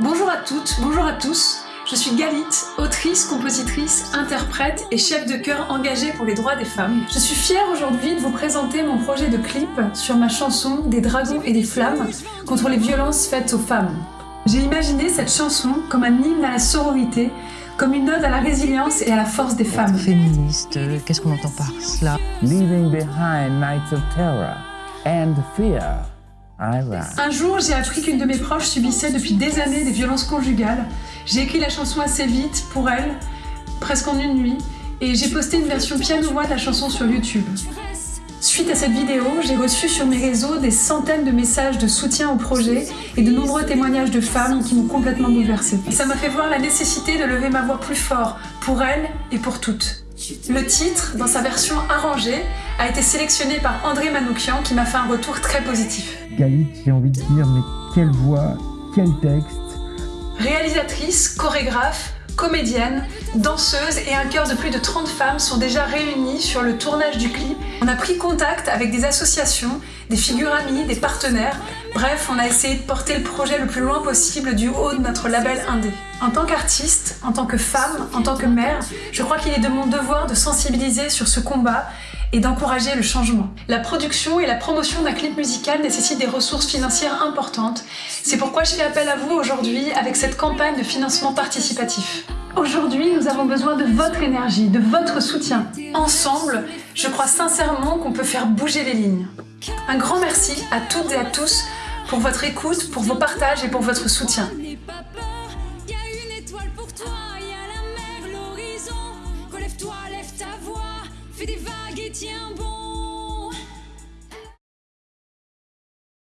Bonjour à toutes, bonjour à tous. Je suis Galit, autrice, compositrice, interprète et chef de chœur engagée pour les droits des femmes. Je suis fière aujourd'hui de vous présenter mon projet de clip sur ma chanson Des dragons et des flammes contre les violences faites aux femmes. J'ai imaginé cette chanson comme un hymne à la sororité, comme une ode à la résilience et à la force des femmes. Féministe, qu'est-ce qu'on entend par cela? Leaving behind nights of terror and fear. I rise. Un jour, j'ai appris qu'une de mes proches subissait depuis des années des violences conjugales. J'ai écrit la chanson assez vite pour elle, presque en une nuit, et j'ai posté une version piano-voix de la chanson sur YouTube. Suite à cette vidéo, j'ai reçu sur mes réseaux des centaines de messages de soutien au projet et de nombreux témoignages de femmes qui m'ont complètement bouleversée. Ça m'a fait voir la nécessité de lever ma voix plus fort pour elles et pour toutes. Le titre, dans sa version arrangée, a été sélectionné par André Manoukian qui m'a fait un retour très positif. Galit, j'ai envie de dire, mais quelle voix, quel texte. Réalisatrice, chorégraphe, comédienne, danseuse et un chœur de plus de 30 femmes sont déjà réunies sur le tournage du clip. On a pris contact avec des associations, des figures amies, des partenaires. Bref, on a essayé de porter le projet le plus loin possible du haut de notre label indé. En tant qu'artiste, en tant que femme, en tant que mère, je crois qu'il est de mon devoir de sensibiliser sur ce combat et d'encourager le changement. La production et la promotion d'un clip musical nécessitent des ressources financières importantes. C'est pourquoi je fais appel à vous aujourd'hui avec cette campagne de financement participatif. Aujourd'hui, nous avons besoin de votre énergie, de votre soutien. Ensemble, je crois sincèrement qu'on peut faire bouger les lignes. Un grand merci à toutes et à tous pour votre écoute, pour vos partages et pour votre soutien. 将不